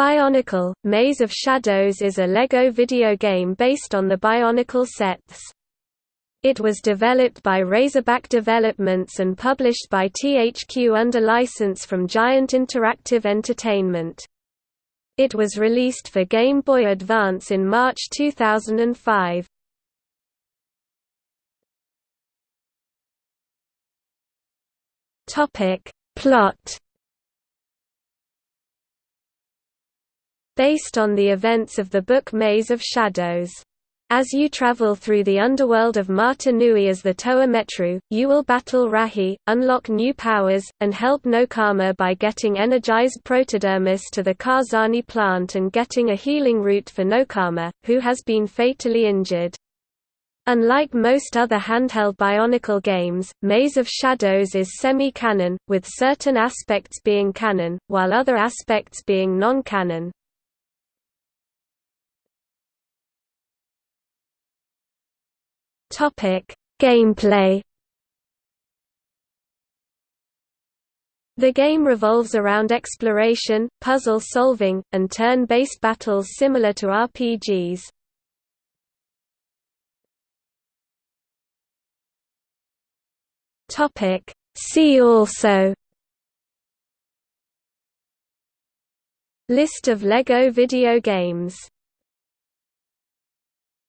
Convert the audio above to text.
Bionicle – Maze of Shadows is a LEGO video game based on the Bionicle sets. It was developed by Razorback Developments and published by THQ under license from Giant Interactive Entertainment. It was released for Game Boy Advance in March 2005. Plot based on the events of the book Maze of Shadows. As you travel through the underworld of Mata Nui as the Toa Metru, you will battle Rahi, unlock new powers, and help Nokama by getting energized protodermis to the Karzahni plant and getting a healing root for Nokama, who has been fatally injured. Unlike most other handheld Bionicle games, Maze of Shadows is semi-canon, with certain aspects being canon, while other aspects being non-canon. Topic: Gameplay. The game revolves around exploration, puzzle solving, and turn-based battles similar to RPGs. Topic: See also List of LEGO video games